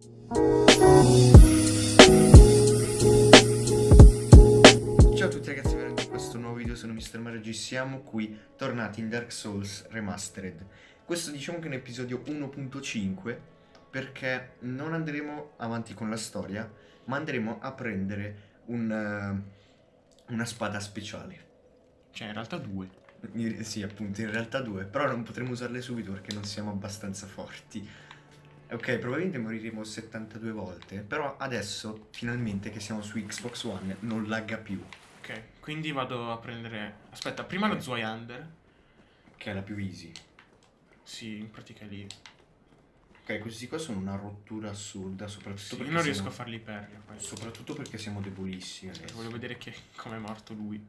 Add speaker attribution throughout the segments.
Speaker 1: Ciao a tutti ragazzi, benvenuti in questo nuovo video, sono Mr. Mario G, siamo qui, tornati in Dark Souls Remastered. Questo diciamo che è un episodio 1.5 perché non andremo avanti con la storia, ma andremo a prendere un, eh, una spada speciale.
Speaker 2: Cioè, in realtà due.
Speaker 1: Sì, appunto, in realtà due, però non potremo usarle subito perché non siamo abbastanza forti. Ok, probabilmente moriremo 72 volte, però adesso, finalmente che siamo su Xbox One, non lagga più,
Speaker 2: Ok, quindi vado a prendere... Aspetta, prima lo
Speaker 1: Ok.
Speaker 2: Zweihander.
Speaker 1: che è la più easy.
Speaker 2: Sì, in pratica è lì.
Speaker 1: Ok, questi qua sono una rottura assurda, soprattutto
Speaker 2: Sì, io
Speaker 1: perché
Speaker 2: non
Speaker 1: siamo-
Speaker 2: riesco a farli perria questo.
Speaker 1: Soprattutto perché siamo debolissimi
Speaker 2: Cioè,
Speaker 1: adesso.
Speaker 2: voglio vedere che... come è morto lui.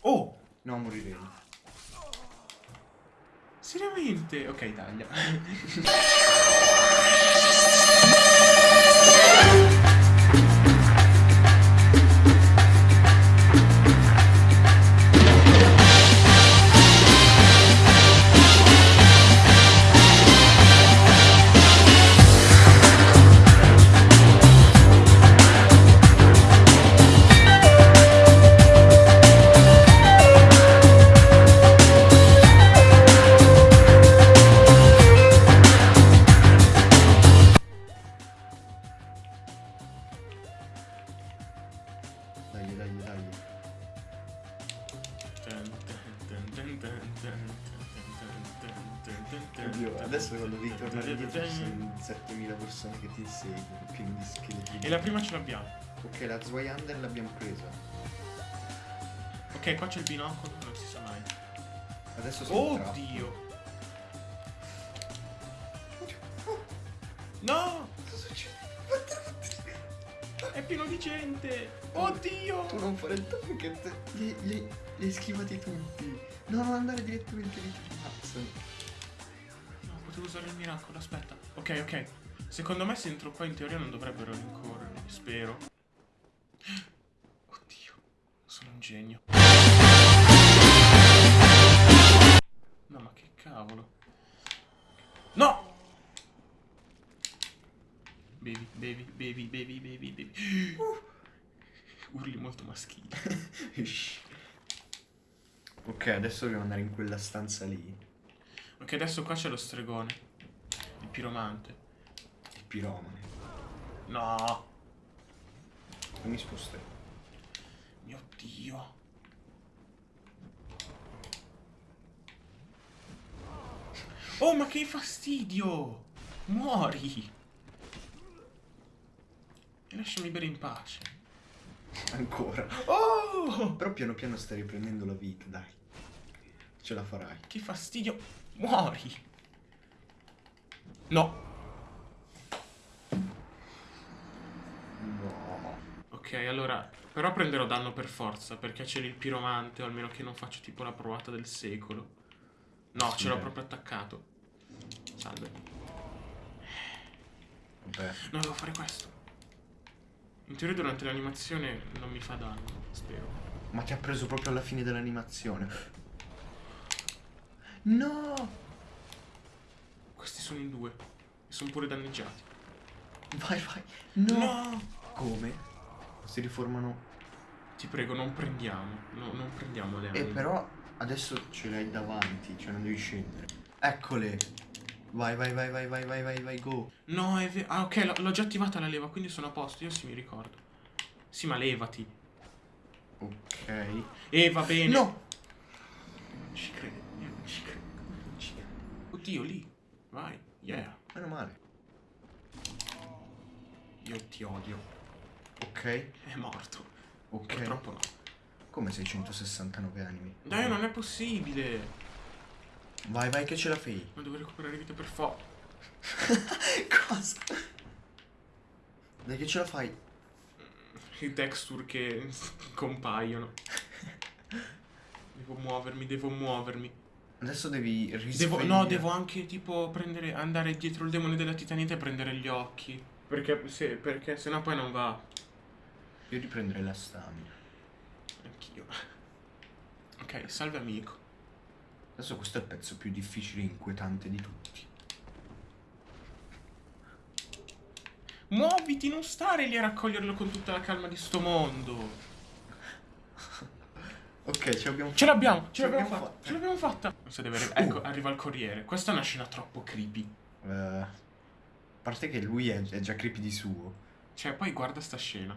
Speaker 2: Oh!
Speaker 1: No, moriremo.
Speaker 2: Seriamente? Ok, taglia.
Speaker 1: ti inseguono, pieno di scheletri.
Speaker 2: E la prima ce l'abbiamo.
Speaker 1: Ok, la Zweihander l'abbiamo presa.
Speaker 2: Ok, qua c'è il binocolo, non si sa mai.
Speaker 1: Adesso tra.
Speaker 2: Oddio! No!
Speaker 1: Cosa succede?
Speaker 2: È pieno di gente! Oddio!
Speaker 1: Tu non fare il target, li, li, li hai schivati tutti. No, non andare direttamente lì, ammazzano.
Speaker 2: No, potevo usare il miracolo, aspetta. Ok, ok. Secondo me se entro qua in teoria non dovrebbero rincorrermi, spero. Oddio, sono un genio. No, ma che cavolo. No! Bevi, bevi, bevi, bevi, bevi, bevi. Urli molto maschili.
Speaker 1: ok, adesso dobbiamo andare in quella stanza lì.
Speaker 2: Ok, adesso qua c'è lo stregone. Il piromante.
Speaker 1: Piromane.
Speaker 2: No!
Speaker 1: Non mi sposterò.
Speaker 2: Mio Dio. Oh, ma che fastidio! Muori! E lasciami bere in pace.
Speaker 1: Ancora.
Speaker 2: Oh!
Speaker 1: Però piano piano stai riprendendo la vita, dai. Ce la farai.
Speaker 2: Che fastidio! Muori! No. Ok, allora... Però prenderò danno per forza, perché c'è il piromante, o almeno che non faccio tipo la provata del secolo. No, ce l'ho proprio attaccato. Salve.
Speaker 1: Vabbè.
Speaker 2: No, devo fare questo. In teoria durante l'animazione non mi fa danno, spero.
Speaker 1: Ma ti ha preso proprio alla fine dell'animazione. No!
Speaker 2: Questi sono in due. E sono pure danneggiati.
Speaker 1: Vai, vai. No! Come? Si riformano.
Speaker 2: Ti prego, non prendiamo. No, non prendiamo le
Speaker 1: E
Speaker 2: anime.
Speaker 1: però adesso ce l'hai davanti, cioè non devi scendere. Eccole. Vai, vai, vai, vai, vai, vai, vai, vai, go.
Speaker 2: No, è vero. Ah, ok, l'ho- già attivata la leva, quindi sono a posto. Io sì mi ricordo. Sì, ma levati.
Speaker 1: Ok.
Speaker 2: E va bene.
Speaker 1: No!
Speaker 2: Non ci credo. Io non ci credo. Non ci credo. Oddio, lì. Vai. Yeah.
Speaker 1: Meno male.
Speaker 2: Io ti odio.
Speaker 1: Ok.
Speaker 2: È morto.
Speaker 1: Ok.
Speaker 2: Purtroppo no.
Speaker 1: Come 669 animi?
Speaker 2: Dai, non è possibile.
Speaker 1: Vai, vai che ce la fai.
Speaker 2: Ma devo recuperare vita per forza.
Speaker 1: Cosa? Dai che ce la fai.
Speaker 2: I texture che compaiono. Devo muovermi, devo muovermi.
Speaker 1: Adesso devi
Speaker 2: Devo,
Speaker 1: risvegliare.
Speaker 2: no, devo anche tipo prendere, andare dietro il demone della titanite e prendere gli occhi. Perché se, perché sennò poi non va.
Speaker 1: Io riprenderei la stamina.
Speaker 2: Anch'io. Ok, salve amico.
Speaker 1: Adesso questo è il pezzo più difficile e inquietante di tutti.
Speaker 2: Muoviti, non stare lì a raccoglierlo con tutta la calma di sto mondo.
Speaker 1: Ok, ce l'abbiamo
Speaker 2: Ce l'abbiamo, ce
Speaker 1: Ce
Speaker 2: l'abbiamo fatta.
Speaker 1: fatta.
Speaker 2: Ce l'abbiamo fatta. Arri- ecco, arriva il corriere. Questa è una scena troppo creepy.
Speaker 1: Eh, a parte che lui è, è già creepy di suo.
Speaker 2: Cioè, poi guarda sta scena.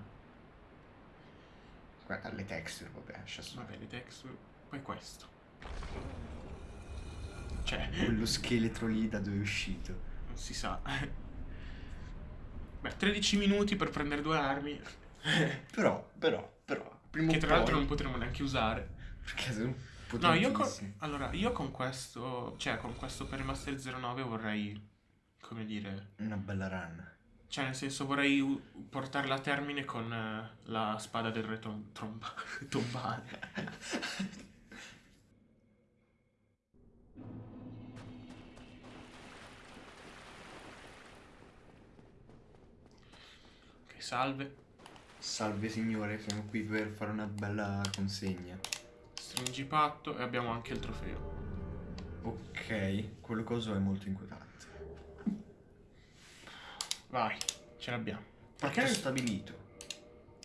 Speaker 1: Guarda le texture, vabbè, lascia stare.
Speaker 2: Vabbè, le texture. Poi questo. Cioè,
Speaker 1: Quello scheletro lì da dove è uscito.
Speaker 2: non si sa. Beh, 13 minuti per prendere due armi.
Speaker 1: Però, però, però, prima
Speaker 2: Che tra l'altro non potremo neanche usare.
Speaker 1: Perché sono
Speaker 2: No, io con, allora, io con questo, cioè con questo per Master 09 vorrei, come dire,
Speaker 1: Una bella run.
Speaker 2: Cioè nel senso vorrei portarla a termine con eh, la spada del re tom- tromba- tombale. Ok, salve.
Speaker 1: Salve signore, siamo qui per fare una bella consegna.
Speaker 2: Stringi patto e abbiamo anche il trofeo.
Speaker 1: Ok, quello coso è molto inquietante.
Speaker 2: Vai, ce l'abbiamo.
Speaker 1: Perché è stabilito?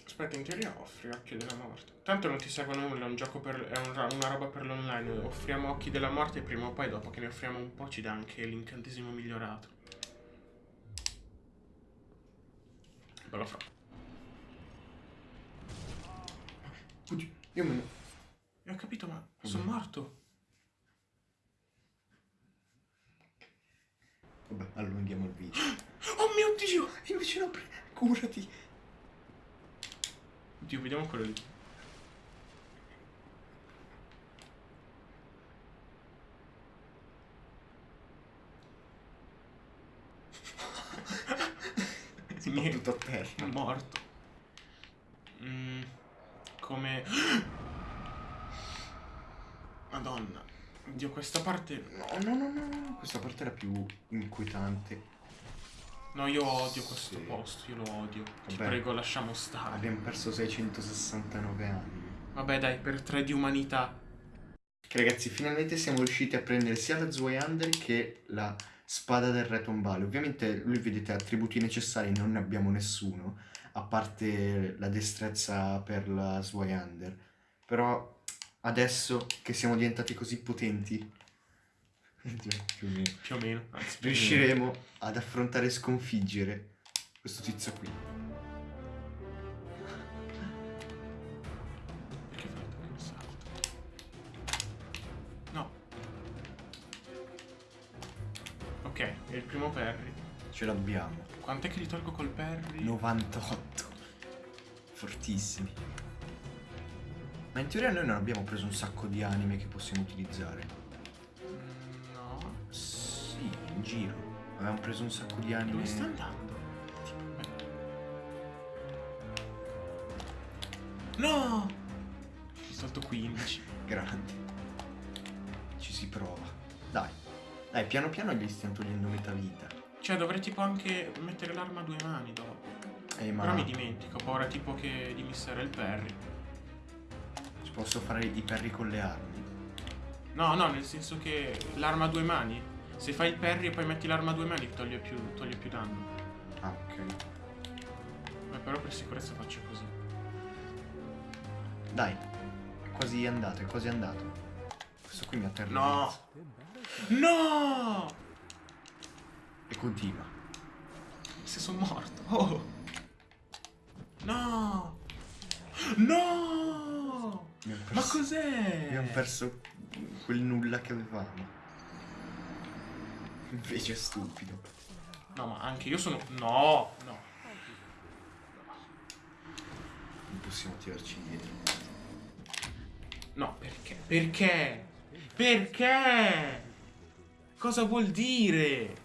Speaker 2: Aspetta, in teoria offri occhi della morte. Tanto non ti serve nulla, è un gioco per. è un una roba per l'online. Offriamo occhi della morte e prima o poi, dopo che ne offriamo un po', ci dà anche l'incantesimo migliorato. Bella fra.
Speaker 1: Oddio, io me ne...
Speaker 2: E ho capito, ma
Speaker 1: Vabbè.
Speaker 2: sono morto.
Speaker 1: Vabbè, allunghiamo il video.
Speaker 2: Oh mio dio!
Speaker 1: Invece no, pre- curati.
Speaker 2: Oddio, vediamo quello lì. Niente.
Speaker 1: Tutto a terra.
Speaker 2: morto. Mm, come... Madonna. Dio, questa parte...
Speaker 1: No, no, no, no, no, questa parte era più inquietante.
Speaker 2: No, io odio questo
Speaker 1: Sì.
Speaker 2: posto, io lo odio. Ti
Speaker 1: Vabbè.
Speaker 2: prego, lasciamo stare.
Speaker 1: Abbiamo perso 669 anni.
Speaker 2: Vabbè, dai, per tre di umanità.
Speaker 1: Ragazzi, finalmente siamo riusciti a prendere sia la Zweihander che la spada del re tombale. Ovviamente lui vedete attributi necessari non ne abbiamo nessuno, a parte la destrezza per la Zweihander. Però adesso che siamo diventati così potenti, più o meno,
Speaker 2: Più o meno. Anzi, più o meno.
Speaker 1: riusciremo ad affrontare e sconfiggere questo tizio qui.
Speaker 2: Perché fai un salto? No. Ok, è il primo Perry.
Speaker 1: Ce l'abbiamo.
Speaker 2: Quant'è che li tolgo col Perry?
Speaker 1: 98. Fortissimi. Ma in teoria noi non abbiamo preso un sacco di anime che possiamo utilizzare. In giro. Avevamo preso un sacco di anime.
Speaker 2: Dove sta andando? No! Ho tolto 15.
Speaker 1: Grandi. Ci si prova. Dai. Dai, piano piano gli stiamo togliendo metà vita.
Speaker 2: Cioè, dovrei tipo anche mettere l'arma a due mani dopo.
Speaker 1: Eh, ma
Speaker 2: Però mi dimentico, ho paura tipo che di missare il Perry.
Speaker 1: ci posso fare i perri con le armi.
Speaker 2: No, no, nel senso che l'arma a due mani. Se fai il Perry e poi metti l'arma a due mani toglie più, toglie più danno.
Speaker 1: Ah, ok.
Speaker 2: Beh, però per sicurezza faccio così.
Speaker 1: Dai. È quasi andato, è quasi andato. Questo qui mi ha terrorizzato.
Speaker 2: No! No!
Speaker 1: E continua.
Speaker 2: Se sono morto. Oh! No! No! Ma cos'è?
Speaker 1: Abbiamo perso quel nulla che avevamo. Invece è stupido.
Speaker 2: No, ma anche io sono. No! No.
Speaker 1: Non possiamo tirarci indietro.
Speaker 2: No, perché? Perché? Perché? Cosa vuol dire?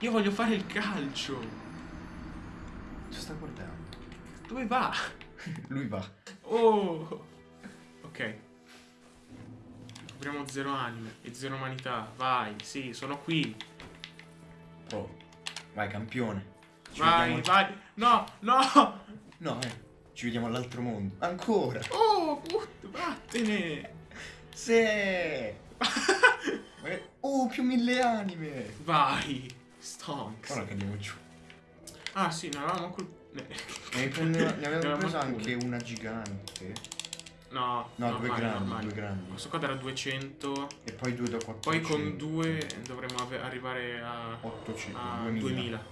Speaker 2: Io voglio fare il calcio.
Speaker 1: Ci sta guardando.
Speaker 2: Dove va?
Speaker 1: Lui va.
Speaker 2: Oh! Ok. Apriamo zero anime e zero umanità. Vai, sì, sono qui.
Speaker 1: Oh. Vai, campione. Ci
Speaker 2: vai,
Speaker 1: vediamo-
Speaker 2: vai. No, no!
Speaker 1: No, eh. Ci vediamo all'altro mondo. Ancora.
Speaker 2: Oh, put- vattene!
Speaker 1: Sì. Eh, Oh, più mille anime.
Speaker 2: Vai, Stonks.
Speaker 1: Ora cadiamo giù.
Speaker 2: Ah sì, ne avevamo col... Ne,
Speaker 1: Ne, ne avevamo preso anche una gigante.
Speaker 2: No,
Speaker 1: No, due
Speaker 2: normali,
Speaker 1: grandi,
Speaker 2: normali.
Speaker 1: due grandi.
Speaker 2: Questo qua era 200.
Speaker 1: E poi due da 400.
Speaker 2: Poi con due dovremmo ave- arrivare a,
Speaker 1: 800,
Speaker 2: a
Speaker 1: 2000.
Speaker 2: 2000.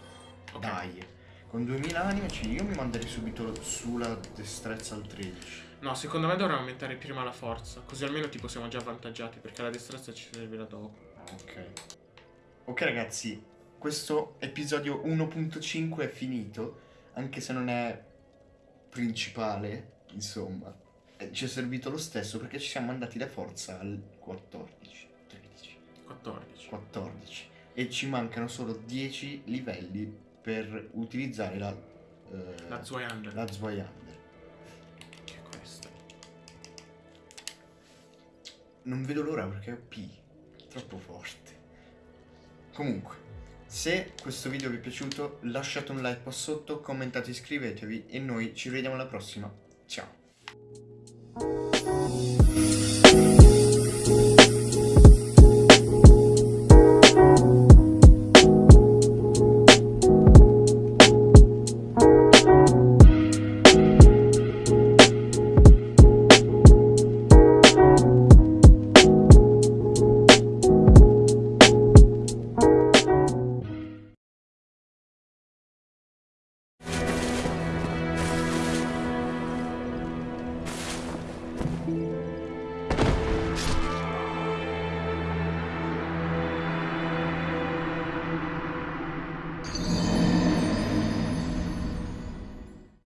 Speaker 2: Ok.
Speaker 1: Dai. Con 2000 anime ci- io mi manderei subito sulla destrezza al 13.
Speaker 2: No, secondo me dovremmo aumentare prima la forza. Così almeno tipo siamo già avvantaggiati. Perché la destrezza ci servirà dopo.
Speaker 1: Ok. Ok ragazzi, questo episodio 1.5 è finito, anche se non è principale, insomma. Ci è servito lo stesso perché ci siamo andati da forza al 14, 13,
Speaker 2: 14.
Speaker 1: 14 e ci mancano solo 10 livelli per utilizzare la eh,
Speaker 2: La Zweihander.
Speaker 1: la Zweihander.
Speaker 2: Che è questa?
Speaker 1: Non vedo l'ora perché è OP, troppo forte. Comunque, se questo video vi è piaciuto, lasciate un like qua sotto, commentate, iscrivetevi e noi ci vediamo alla prossima. Ciao!
Speaker 3: Thank you.